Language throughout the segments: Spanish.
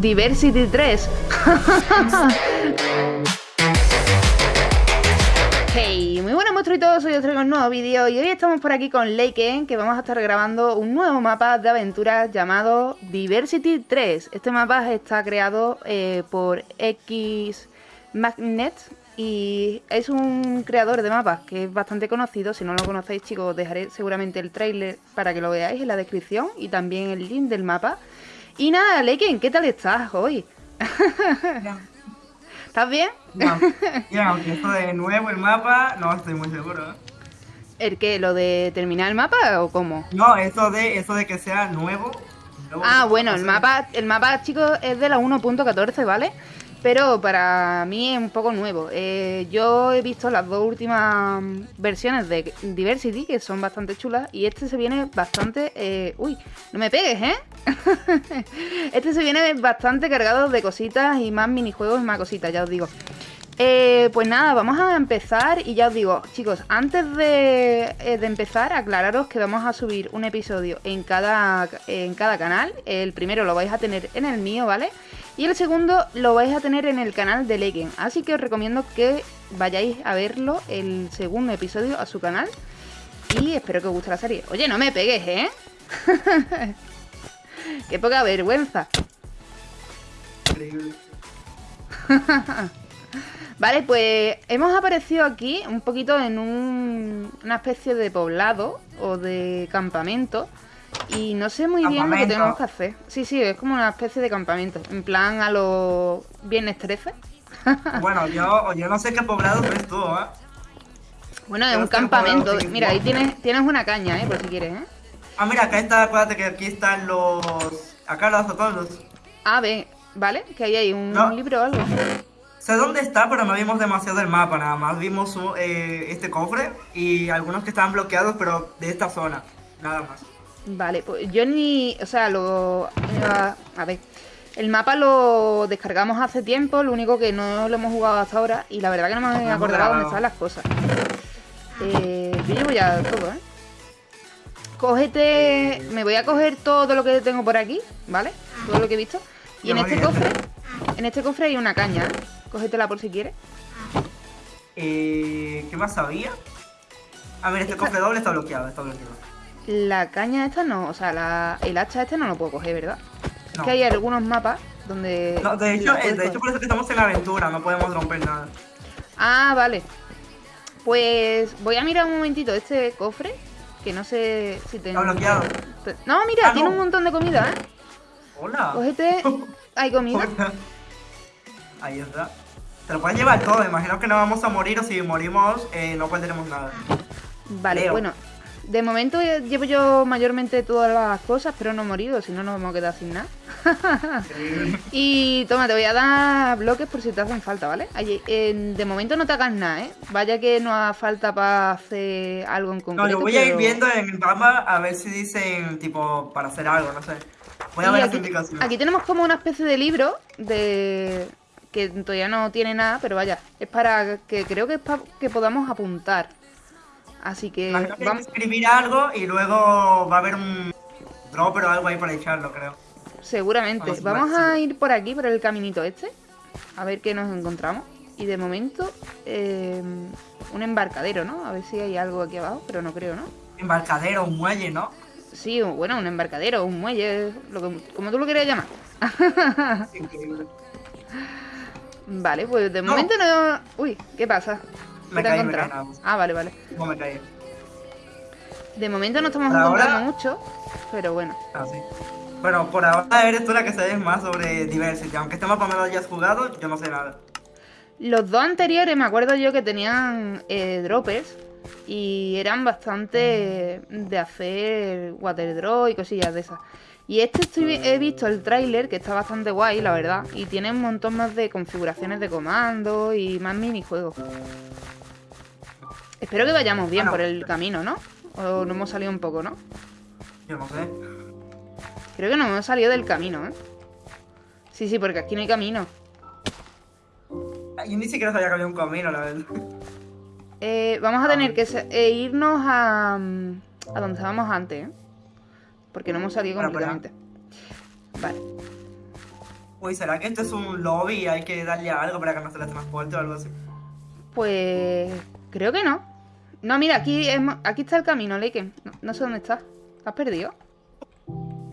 Diversity 3. hey, muy buenas monstruitos, soy os traigo un nuevo vídeo y hoy estamos por aquí con Leiken que vamos a estar grabando un nuevo mapa de aventuras llamado Diversity 3. Este mapa está creado eh, por X Magnet y es un creador de mapas que es bastante conocido. Si no lo conocéis, chicos, os dejaré seguramente el trailer para que lo veáis en la descripción y también el link del mapa. Y nada, Leiken, ¿qué tal estás hoy? ¿Estás bien? No, ya, aunque esto de nuevo el mapa, no estoy muy seguro. ¿El qué? ¿Lo de terminar el mapa o cómo? No, eso de, eso de que sea nuevo. ah, bueno, el mapa, el mapa, chicos, es de la 1.14, ¿vale? Pero para mí es un poco nuevo. Eh, yo he visto las dos últimas versiones de Diversity, que son bastante chulas, y este se viene bastante... Eh, uy, no me pegues, ¿eh? este se viene bastante cargado de cositas y más minijuegos y más cositas, ya os digo. Eh, pues nada, vamos a empezar y ya os digo, chicos, antes de, de, empezar, aclararos que vamos a subir un episodio en cada, en cada canal. El primero lo vais a tener en el mío, ¿vale? Y el segundo lo vais a tener en el canal de Leken. Así que os recomiendo que vayáis a verlo, el segundo episodio, a su canal. Y espero que os guste la serie. Oye, no me pegues, ¿eh? Qué poca vergüenza. vale, pues hemos aparecido aquí un poquito en un, una especie de poblado o de campamento. Y no sé muy bien lo que tenemos que hacer. Sí, sí, es como una especie de campamento. En plan a los viernes 13. bueno, yo, yo no sé qué poblado es tú, ¿eh? Bueno, es un campamento. Mira, ahí tienes, tienes una caña, ¿eh? Por si quieres, ¿eh? Ah, mira, acá está, acuérdate que aquí están los... Acá los todos. Ah, ve, ¿vale? Que ahí hay un libro o algo. Sé dónde está, pero no vimos demasiado el mapa, nada más. Vimos eh, este cofre y algunos que estaban bloqueados, pero de esta zona, nada más. Vale, pues yo ni... O sea, lo... A ver... El mapa lo descargamos hace tiempo, lo único que no lo hemos jugado hasta ahora y la verdad que no me he acordado dónde están las cosas. Eh, yo llevo ya todo, ¿eh? Cógete... Me voy a coger todo lo que tengo por aquí, ¿vale? Todo lo que he visto. Y en este cofre... En este cofre hay una caña, ¿eh? Cógetela por si quieres. Eh, ¿Qué más había? A ver, este cofre doble está bloqueado, está bloqueado. La caña esta no, o sea, la, el hacha este no lo puedo coger, ¿verdad? Es que hay algunos mapas donde... No, de hecho, de hecho por eso que estamos en la aventura, no podemos romper nada. Ah, vale. Pues voy a mirar un momentito este cofre, que no sé si tengo... Está bloqueado. No, mira, ah, tiene un montón de comida, ¿eh? Hola. Cógete... Hay comida. Ahí está. Te lo puedes llevar todo, imagino que no vamos a morir o si morimos eh, no perderemos nada. Vale, bueno, de momento llevo yo mayormente todas las cosas, pero no he morido, si no nos vamos a quedar sin nada. y toma, te voy a dar bloques por si te hacen falta, ¿vale? de momento no te hagas nada, ¿eh? Vaya que no haga falta para hacer algo en concreto. No, yo voy a ir viendo en el mapa a ver si dicen, tipo, para hacer algo, no sé. Voy a ver aquí, las indicaciones. Aquí tenemos como una especie de libro de que todavía no tiene nada, pero vaya, es para que creo que es para que podamos apuntar. Así que vamos a escribir algo y luego va a haber un dropper o algo ahí para echarlo, creo. Seguramente. Vamos, a ir por aquí, por el caminito este. A ver qué nos encontramos. Y de momento, eh, un embarcadero, ¿no? A ver si hay algo aquí abajo, pero no creo, ¿no? Embarcadero, un muelle, ¿no? Sí, bueno, un embarcadero, un muelle, lo como tú lo querías llamar. Increíble. Vale, pues de momento no... Uy, ¿qué pasa? Me caí, me Ah, vale, vale. No me caí. De momento no estamos encontrando mucho, pero bueno. Ah, sí. Bueno, por ahora eres tú la que sabes más sobre Diversity. Aunque este mapa me lo hayas jugado, yo no sé nada. Los dos anteriores me acuerdo yo que tenían eh, droppers y eran bastante de hacer water draw y cosillas de esas. Y este he visto el tráiler que está bastante guay, la verdad. Y tiene un montón más de configuraciones de comando y más minijuegos. Espero que vayamos bien por el camino, ¿no? O no hemos salido un poco, ¿no? Yo no sé. Creo que no hemos salido del camino, ¿eh? Sí, sí, porque aquí no hay camino. Yo ni siquiera sabía que había un camino, la verdad. Eh, vamos a tener que eh, irnos a, mm, a donde estábamos antes, ¿eh? Porque no hemos salido completamente. Vale. Uy, ¿será que esto es un lobby y hay que darle algo para que no se le transporte o algo así? Pues creo que no. No, mira, aquí, es aquí está el camino, Leiken. No, no sé dónde está. ¿Te has perdido?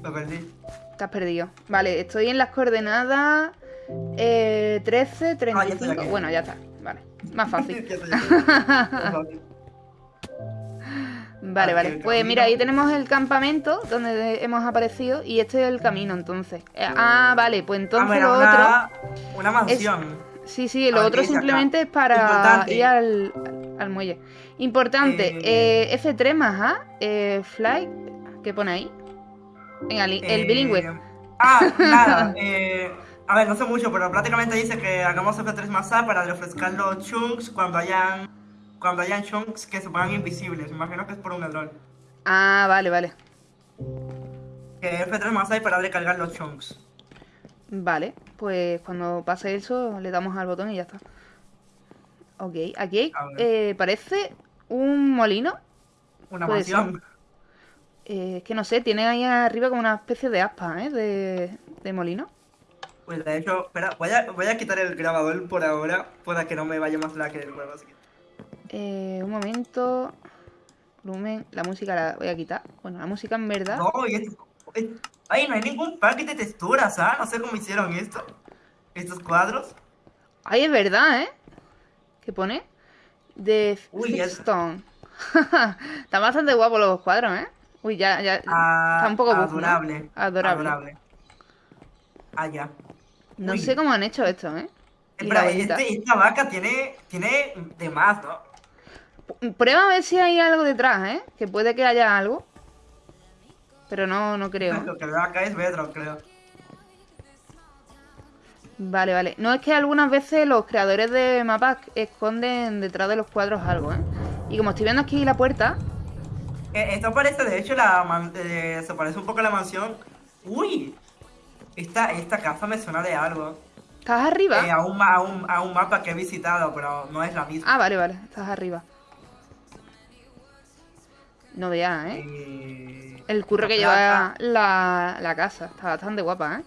Lo perdí. Te has perdido. Vale, estoy en las coordenadas eh, 13, Ah, ya estoy 35. aquí. bueno, ya está. Vale. Más fácil. Vale, Aquí vale. Pues mira, ahí tenemos el campamento donde hemos aparecido y este es el camino entonces. Eh, ah, vale, pues Ah, entonces lo otro... una, mansión. Sí, sí, lo Ah, otro simplemente es para ir al, al muelle. Importante, Eh, eh, F3 más A, eh, fly, ¿qué pone ahí? Venga, el Eh, bilingüe. Ah, nada. eh, a ver, no sé mucho, pero prácticamente dice que hagamos F3 más A para refrescar los chunks cuando hayan cuando hayan chunks que se pongan invisibles. Me imagino que es por un error. Ah, vale, vale. Que F3 más A y para recargar los chunks. Vale, pues cuando pase eso le damos al botón y ya está. Ok, aquí hay, eh, parece un molino. Una mansión. Eh, es que no sé, tiene ahí arriba como una especie de aspa, ¿eh? De, de molino. Pues de hecho, espera, voy a, voy a quitar el grabador por ahora para que no me vaya más la que el juego. Así que... Eh, un momento. Volumen, la música la voy a quitar. Bueno, la música en verdad. No, y Ay, no hay ningún paquete de texturas, ¿ah? No sé cómo hicieron esto. Estos cuadros. Ay, es verdad, ¿eh? ¿Qué pone? De Uy, Stone. Están bastante guapos los cuadros, ¿eh? Uy, ya, ya. Ah, está un poco buff, ¿no? adorable. Adorable. Ah, ya. No Uy. sé cómo han hecho esto, ¿eh? Espera, este, esta vaca tiene, tiene de más, ¿no? Prueba a ver si hay algo detrás, ¿eh? Que puede que haya algo. Pero no, no creo. Lo que veo acá es Bedrock, creo. Vale, vale. No es que algunas veces los creadores de mapas esconden detrás de los cuadros algo, ¿eh? Y como estoy viendo aquí la puerta, Eh, esto parece, de hecho, la man- eh, se parece un poco a la mansión. ¡Uy! Esta, esta casa me suena de algo. ¿estás arriba? Eh, a, un, a, un, a un mapa que he visitado, pero no es la misma. Ah, vale, vale. Estás arriba. No veas, ¿eh? Eh, El curro que lleva la, la casa. Está bastante guapa, ¿eh?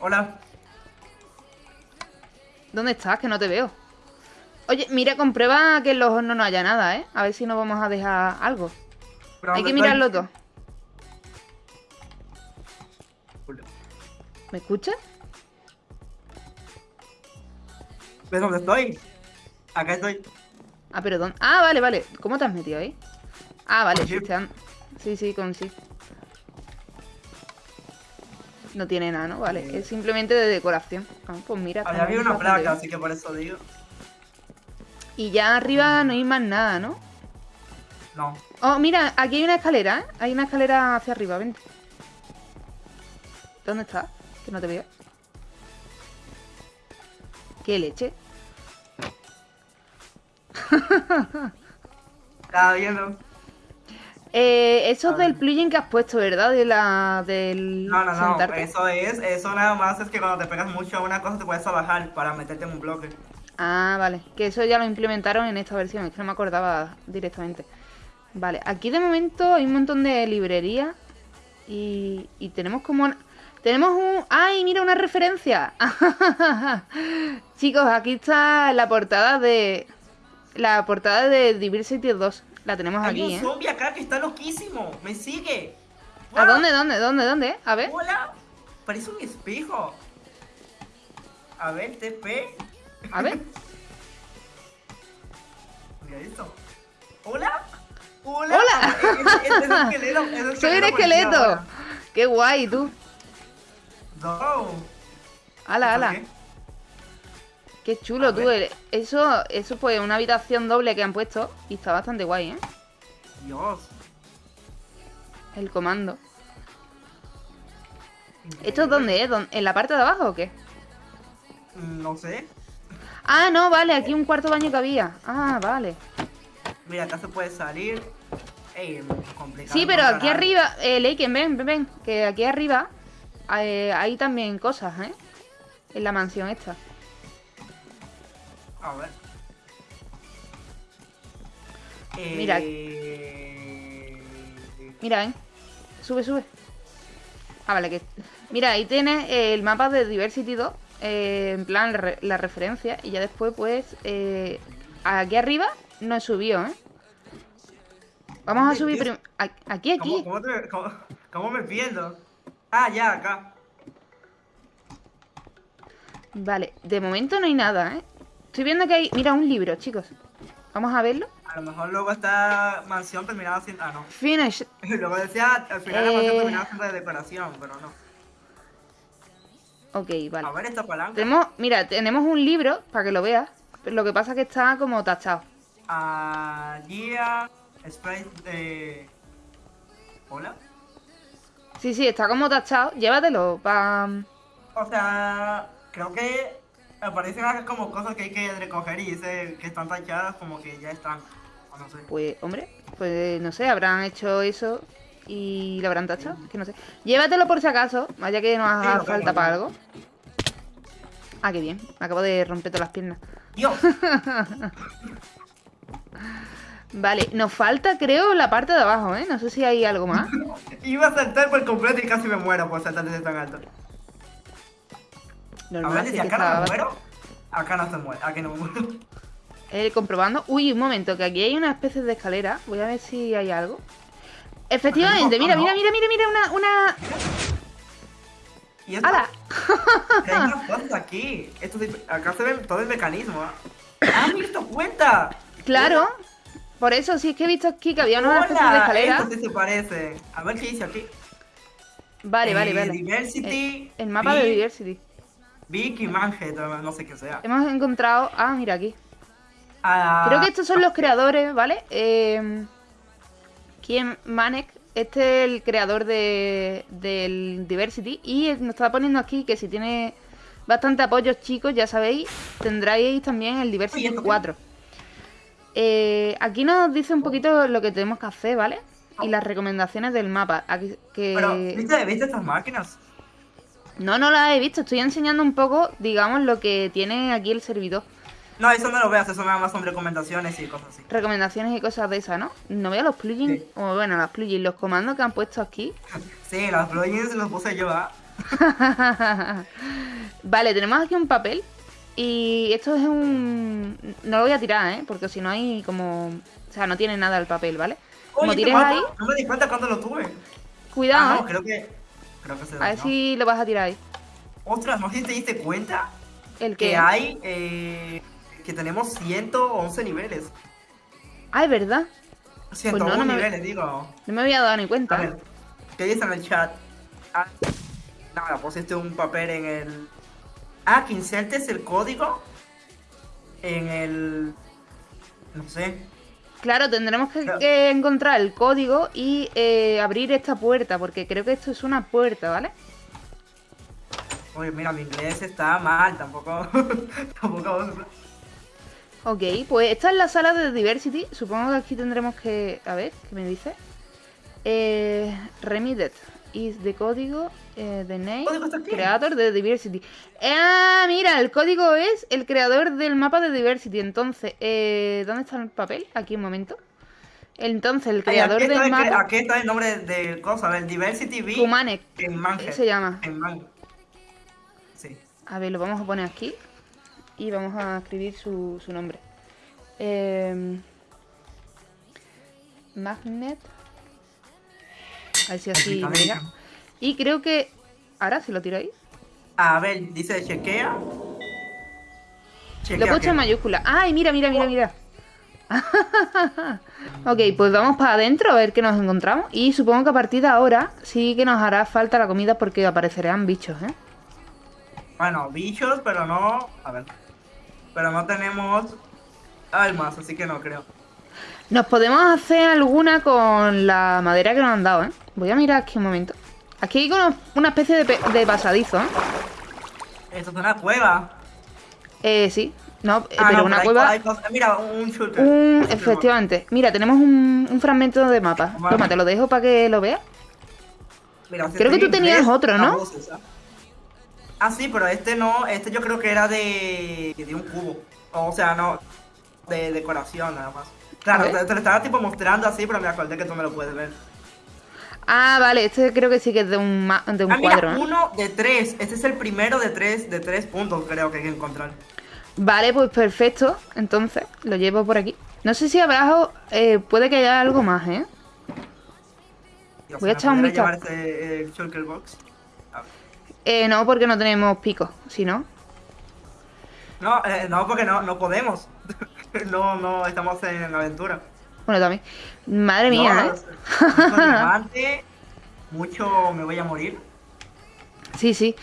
Hola. ¿Dónde estás? Que no te veo. Oye, mira, comprueba que en los hornos no haya nada, ¿eh? A ver si nos vamos a dejar algo. ¿Pero Hay que estoy? mirarlo todo. ¿Me escuchas? ¿Ves dónde estoy? Acá estoy. Ah, pero ¿dónde? Ah, vale, vale. ¿Cómo te has metido ahí? Ah, vale, sí, sí, sí, con sí. No tiene nada, ¿no? Vale, es simplemente de decoración. Ah, pues mira. Había una placa, bien. así que por eso digo. Y ya arriba no hay más nada, ¿no? No. Oh, mira, aquí hay una escalera, ¿eh? Hay una escalera hacia arriba, vente. ¿Dónde está? Que no te veo. ¿Qué leche? Estaba viendo. Eh, eso es del plugin que has puesto, ¿verdad? De la... del... No, no, no. sentarte. Eso es, eso nada más es que cuando te pegas mucho a una cosa te puedes bajar para meterte en un bloque. Ah, vale. Que eso ya lo implementaron en esta versión. Es que no me acordaba directamente. Vale, aquí de momento hay un montón de librerías. Y, y tenemos como... una- Tenemos un... ¡Ay, mira una referencia! Chicos, aquí está la portada de... La portada de Diversity 2. La tenemos Hay aquí, un ¿eh? zombie acá que está loquísimo. Me sigue. ¿A dónde, dónde, dónde, dónde? A ver. Hola. Parece un espejo. A ver, TP. A ver. Mira esto. Hola. Hola. Hola. Es, es- es un esqueleto. es un Soy un esqueleto. Qué guay, tú. No. Ala, ¿Por ala. qué? Qué chulo, tú. Eso, eso pues una habitación doble que han puesto y está bastante guay, ¿eh? Dios. El comando. ¿Esto es dónde es? ¿Dónde- ¿En la parte de abajo o qué? Mm, No sé. Ah, no, vale, aquí un cuarto baño que había. Ah, vale. Mira, acá se puede salir. Ey, complicado. Sí, pero aquí arriba, eh, Leiken, ven, ven, ven, que aquí arriba eh, hay también cosas, ¿eh? En la mansión esta. A ver. Mira. Eh, Mira, ¿eh? Sube, sube. Ah, vale, que... Mira, ahí tienes el mapa de Diversity 2, eh, en plan la referencia, y ya después, pues, eh, aquí arriba no he subido, ¿eh? Vamos a subir primero... Aquí, aquí. ¿Cómo, me pierdo? Ah, ya, acá. Vale, de momento no hay nada, ¿eh? Estoy viendo que hay... Mira, un libro, chicos. Vamos a verlo. A lo mejor luego esta mansión terminada siendo... Ah, no. Finish. luego decía, al final la mansión eh, terminaba siendo de decoración, pero no. Ok, vale. A ver esta palanca. Tenemos, mira, tenemos un libro, para que lo veas. Lo que pasa es que está como tachado. Ah, guía, spray de... ¿Hola? Sí, sí, está como tachado. Llévatelo para... O sea, creo que aparecen como cosas que hay que recoger y dice que están tachadas como que ya están. no sé. Pues, hombre, pues no sé, habrán hecho eso y lo habrán tachado, que no sé. Llévatelo por si acaso, vaya que nos haga falta para algo. Ah, qué bien, acabo de romper todas las piernas. Dios. vale, nos falta creo la parte de abajo, ¿eh? No sé si hay algo más. Iba a saltar por completo y casi me muero por saltar desde tan alto. A ver, si acá no me muero, acá no se muere, aquí no me muero. Eh, comprobando. Uy, un momento, que aquí hay una especie de escalera. Voy a ver si hay algo. Efectivamente, mira, mira, mira, mira, mira, una... una... ¿Y esto? ¡Hala! hay unas cosas aquí. Esto, acá se ve todo el mecanismo. ¿Ah, me visto cuenta? Claro. Por eso, sí es que he visto aquí que había una especie de escalera. Esto sí se parece. A ver qué dice aquí. Vale, vale, eh, vale. Diversity. El, mapa de Diversity. Vicky Manjet, no sé qué sea. Hemos encontrado... Ah, mira aquí. Ah, Creo que estos son los creadores, ¿vale? Eh... Kim Manek, este es el creador de, del Diversity y nos está poniendo aquí que si tiene bastante apoyos chicos, ya sabéis, tendráis también el Diversity 4. Eh, aquí nos dice un poquito lo que tenemos que hacer, ¿vale? Y las recomendaciones del mapa. Aquí, que... Pero, ¿viste, ¿viste estas máquinas? No, no las he visto. Estoy enseñando un poco, digamos, lo que tiene aquí el servidor. No, eso no lo veas, eso nada más son recomendaciones y cosas así. Recomendaciones y cosas de esas, ¿no? No veo los plugins, o bueno, los plugins, los comandos que han puesto aquí. sí, los plugins los puse yo, ¿ah? vale, tenemos aquí un papel. Y esto es un... No lo voy a tirar, ¿eh? Porque si no hay como... O sea, no tiene nada el papel, ¿vale? Como tires ahí... No me di cuenta cuando lo tuve. Cuidado, ah, no, ¿eh? creo que... Creo que se A ver si lo vas a tirar ahí. Ostras, ¿no sé si te diste cuenta? ¿El Que hay... Eh que tenemos 111 niveles. Ah, es verdad. 111 pues no, niveles, digo. No me había dado ni cuenta. A ver, ¿qué dice en el chat? Ah, nada, pusiste un papel en el... Ah, que insertes el código en el... No sé. Claro, tendremos que, encontrar el código y eh, abrir esta puerta, porque creo que esto es una puerta, ¿vale? Oye, mira, mi inglés está mal, tampoco... tampoco... Ok, pues esta es la sala de Diversity. Supongo que aquí tendremos que... A ver, ¿qué me dice? Eh, Remitted is the código eh, the name creator de Diversity. Ah, mira, el código es el creador del mapa de Diversity. Entonces, eh, ¿dónde está el papel? Aquí un momento. Entonces, el creador del mapa. aquí está el nombre de cosa, el Diversity V. Kumanek. En Manje. Se llama. En. Sí. A ver, lo vamos a poner aquí y vamos a escribir su, su nombre. Eh, magnet. A ver si así mira. Y creo que... Ahora, si lo tiro ahí. A ver, dice chequea. lo he puesto en mayúscula. ¡Ay, mira, mira, mira, mira! ok, pues vamos para adentro a ver qué nos encontramos. Y supongo que a partir de ahora sí que nos hará falta la comida porque aparecerán bichos, ¿eh? Bueno, bichos, pero no... A ver. Pero no tenemos almas, así que no creo. Nos podemos hacer alguna con la madera que nos han dado, ¿eh? Voy a mirar aquí un momento. Aquí hay una especie de, pasadizo, ¿eh? Esto es una cueva. Eh, sí. No, eh, ah, pero una cueva... Mira, un shooter. Un... Efectivamente. Mira, tenemos un, fragmento de mapa. Toma, te lo dejo para que lo veas. Mira, Creo que tú tenías otro, ¿no? Ah, sí, pero este no, este yo creo que era de, de un cubo. O sea, no, de decoración nada más. Claro, te, lo estaba tipo mostrando así, pero me acordé que tú me lo puedes ver. Ah, vale, este creo que sí que es de un, de un ah, cuadro. Mira, uno de tres. Este es el primero de tres, de tres puntos, creo que hay que encontrar. Vale, pues perfecto. Entonces, lo llevo por aquí. No sé si abajo eh, puede que haya algo más, ¿eh? Voy a echar un vistazo. box? Eh, no, porque no tenemos picos, si no. No, eh, no, porque no, no podemos. no, no, estamos en la aventura. Bueno, también. Madre mía, ¿eh? mucho me voy a morir. Sí, sí.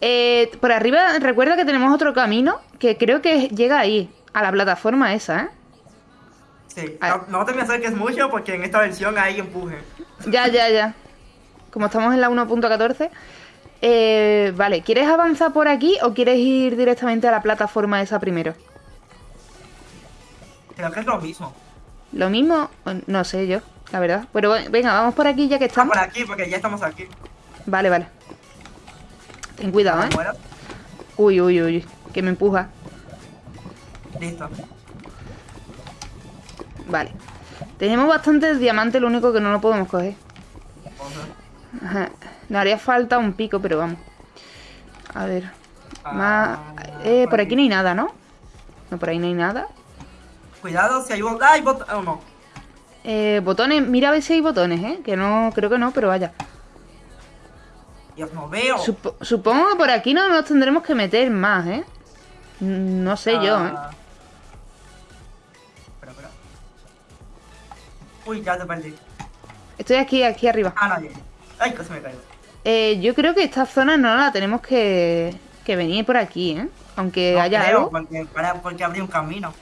Eh, por arriba, recuerda que tenemos otro camino que creo que llega ahí, a la plataforma esa, ¿eh? Sí, no, te me acerques mucho porque en esta versión hay empuje. Ya, ya, ya. Como estamos en la 1.14. Eh, vale, ¿quieres avanzar por aquí o quieres ir directamente a la plataforma esa primero? Creo que es lo mismo. ¿Lo mismo? No sé yo, la verdad. Pero venga, vamos por aquí ya que estamos. por aquí, porque ya estamos aquí. Vale, vale. Ten cuidado, ¿eh? Uy, uy, uy, que me empuja. Listo. Vale. Tenemos bastantes diamantes, lo único que no lo podemos coger. Ajá. Nos haría falta un pico, pero vamos. A ver. Ah, Más... Eh, por aquí no hay nada, ¿no? No, por ahí no hay nada. Cuidado si hay, hay botones. Oh, no. Eh, botones, mira a ver si hay botones, ¿eh? Que no, creo que no, pero vaya. Dios, no veo. supongo que por aquí no nos tendremos que meter más, ¿eh? No sé yo, ¿eh? Ah. Espera, espera. Uy, ya te perdí. Estoy aquí, aquí arriba. Ah, no, Ay, que se me cayó. Eh, yo creo que esta zona no la tenemos que, que venir por aquí, ¿eh? Aunque haya creo, algo. Porque, porque habría un camino.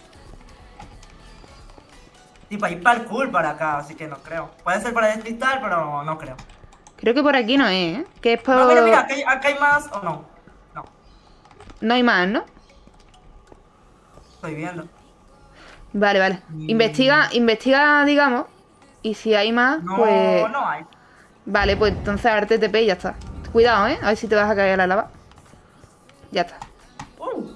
Tipo, hay parkour para acá, así que no creo. Puede ser para despistar, pero no creo. Creo que por aquí no es, ¿eh? Que es por... No, mira, mira, acá hay, más o no. No. No hay más, ¿no? Estoy viendo. Vale, vale. Mm. Investiga, investiga, digamos. Y si hay más, no, pues... No, hay. Vale, pues entonces a ver TTP y ya está. Cuidado, ¿eh? A ver si te vas a caer a la lava. Ya está. Uh.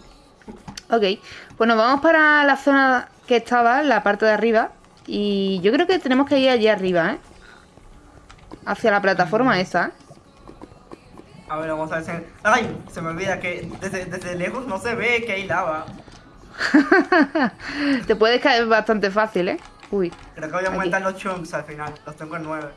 Ok. Pues nos vamos para la zona que estaba, la parte de arriba. Y yo creo que tenemos que ir allí arriba, ¿eh? Hacia la plataforma esa, ¿eh? A ver, vamos a ver si... ¡Ay! Se me olvida que desde, lejos no se ve que hay lava. Te puedes caer bastante fácil, ¿eh? Uy. Creo que voy a aumentar los chunks al final. Los tengo en 9.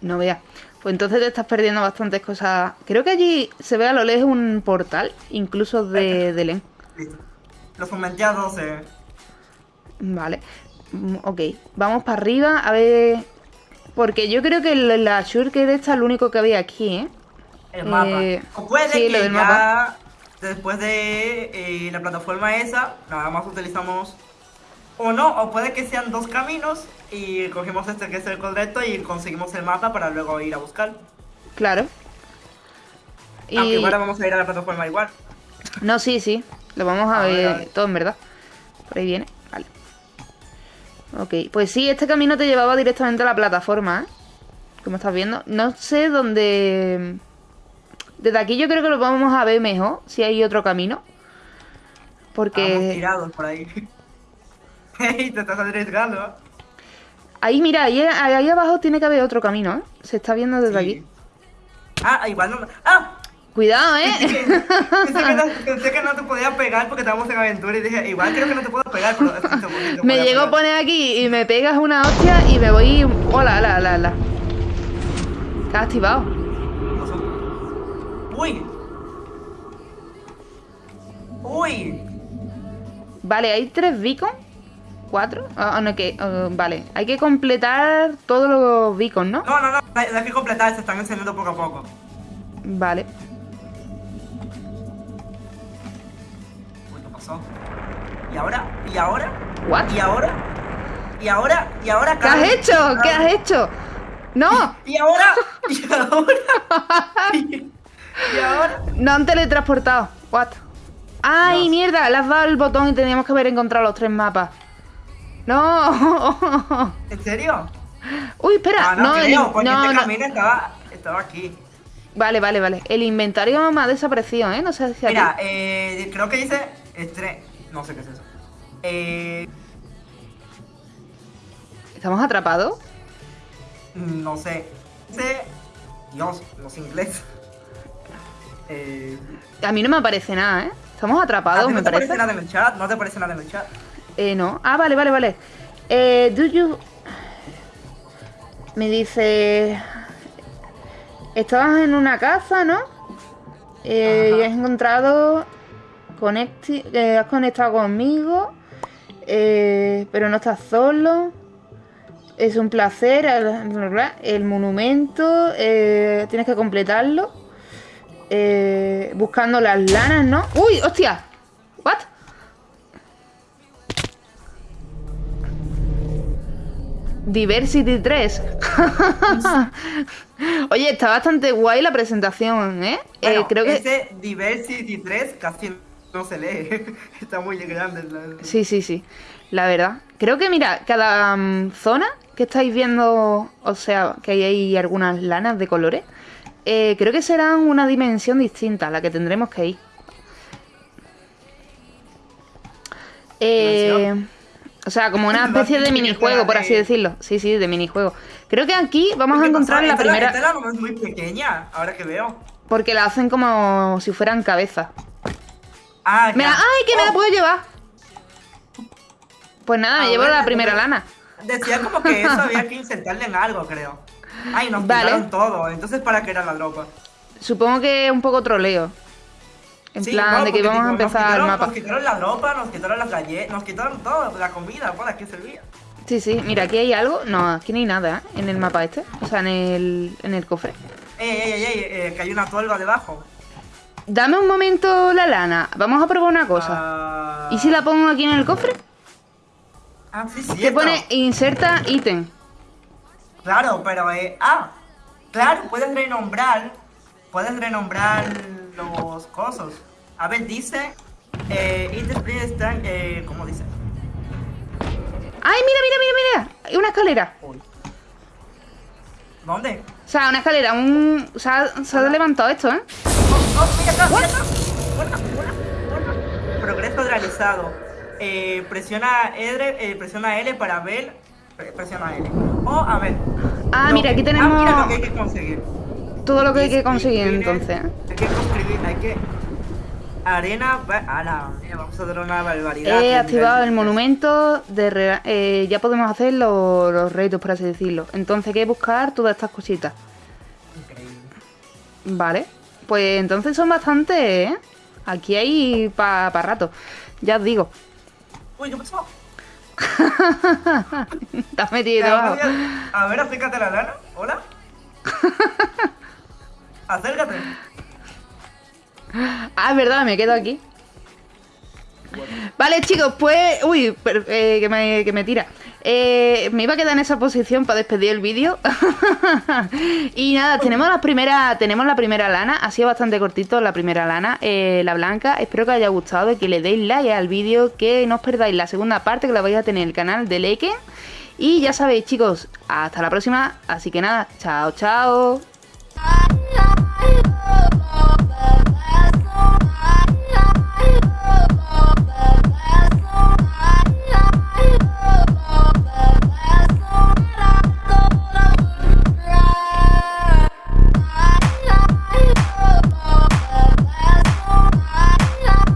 No veas. Pues entonces te estás perdiendo bastantes cosas. Creo que allí se ve a lo lejos un portal, incluso de, de Len. Listo. Los aumenté a 12. Vale. Mm, ok, vamos para arriba a ver... Porque yo creo que la Shurker esta es lo único que había aquí, ¿eh? El mapa. Eh, o puede que ya mapa. después de eh, la plataforma esa, nada más utilizamos... O no, o puede que sean dos caminos y cogemos este que es el correcto y conseguimos el mapa para luego ir a buscar. Claro. Aunque ahora vamos a ir a la plataforma igual. No, sí, sí. Lo vamos a, ver, todo en verdad. Por ahí viene. Ok, pues sí, este camino te llevaba directamente a la plataforma, ¿eh? Como estás viendo. No sé dónde... Desde aquí yo creo que lo vamos a ver mejor, si hay otro camino. Porque... Estamos tirados por ahí. te estás arriesgando. Ahí, mira, ahí, ahí, abajo tiene que haber otro camino, ¿eh? Se está viendo desde aquí. Ah, igual no... ¡Ah! Cuidado, ¿eh? Pensé que, no, te podía pegar porque estábamos en aventura y dije, igual creo que no te puedo pegar, pero... me llegó a poner aquí y me pegas una hostia y me voy... Hola, hola, hola, hola. Está activado. Uy. Uy. Vale, hay tres beacons. ¿Cuatro? Ah, no, que... Ah, vale, hay que completar todos los beacons, ¿no? No, no, no, hay que completar, se están encendiendo poco a poco. Vale. ¿Y ahora? ¿Y ahora? ¿What? ¿Y ahora? ¿Y ahora? ¿Y ahora? ¿Qué has hecho? ¿Qué has hecho? ¡No! ¿Y ahora? ¿Y ahora? ¿Y, ahora? No han teletransportado. What? ¡Ay, mierda! Le has dado el botón y teníamos que haber encontrado los tres mapas. ¡No! ¿En serio? Uy, espera. Ah, no, no, creo, porque no, este camino estaba, estaba aquí. Vale, vale, vale. El inventario me ha desaparecido, ¿eh? No sé si Mira, eh, creo que dice estrés. No sé qué es eso. Eh... ¿Estamos atrapados? No sé. Dice... Dios, no sé inglés. Eh... A mí no me aparece nada, ¿eh? Estamos atrapados, no me te parece. aparece nada en el chat? ¿No te aparece nada en el chat? Eh, no. Ah, vale, vale, vale. Eh, do you... Me dice... Estabas en una casa, ¿no? Eh, y has encontrado... Conecti... Eh, has conectado conmigo. Eh, pero no estás solo. Es un placer. El, monumento. Eh, tienes que completarlo. Eh, buscando las lanas, ¿no? ¡Uy! ¡Hostia! ¿What? Diversity 3. Oye, está bastante guay la presentación, ¿eh? eh creo que... Diversity 3 casi no se lee. está muy grande. Sí, sí, sí. La verdad. Creo que, mira, cada mm, zona que estáis viendo, o sea, que hay ahí algunas lanas de colores, eh, creo que serán una dimensión distinta a la que tendremos que ir. Eh, o sea, como una especie de minijuego, por así decirlo. Sí, sí, de minijuego. Creo que aquí vamos a encontrar la primera... La es muy pequeña, ahora que veo. Porque la hacen como si fueran cabezas. Ah, ¡Ay, que me la oh. puedo llevar! Pues nada, me llevo la primera lana. Decía como que eso había que insertarle en algo, creo. Ay, nos vale. todo. Entonces, ¿para qué era la droga? Supongo que es un poco troleo. En plan, de que vamos a empezar el mapa. Nos quitaron la ropa, nos quitaron las galletas, nos quitaron todo, la comida, ¿para qué servía? Sí, sí, mira, aquí hay algo. No, aquí no hay nada, ¿eh? En el mapa este. O sea, en el, en el cofre. Ey, ey, ey, ey, eh, que hay una tolva debajo. Dame un momento la lana. Vamos a probar una cosa. ¿Y si la pongo aquí en el cofre? Ah, sí, sí. Que pone inserta ítem. Claro, pero eh. Ah, claro, puedes renombrar. Puedes renombrar los cosos. A ver, dice. Eh, están. Eh, ¿Cómo dice? ¡Ay, mira, mira, mira, mira! Una escalera. ¿Dónde? O sea, una escalera, un... Se ha, se ha levantado esto, ¿eh? Oh, oh, mira acá, mira acá. Progreso realizado. Eh, presiona, L, eh, presiona L para ver. Presiona L. O a ver. Ah, mira, aquí tenemos. Ah, mira lo que hay que conseguir. Todo lo que hay que conseguir entonces. Hay que construir, hay que. Arena. la vamos a una barbaridad. He activado el monumento de. Eh, ya podemos hacer los, los retos, por así decirlo. Entonces hay que buscar todas estas cositas. Increíble. Vale. Pues entonces son bastantes, ¿eh? Aquí hay para pa rato. Ya os digo. Uy, ¿qué pasó? Estás metido. A ver, acércate la lana. Hola. Acércate. Ah, es verdad, me quedo aquí. Vale, chicos, pues... Uy, eh, que, me, tira. Eh, me iba a quedar en esa posición para despedir el vídeo. y nada, tenemos la primera tenemos la primera lana. Ha sido bastante cortito la primera lana, eh, la blanca. Espero que os haya gustado que le deis like al vídeo. Que no os perdáis la segunda parte que la vais a tener en el canal de Leken. Y ya sabéis, chicos, hasta la próxima. Así que nada, chao, chao.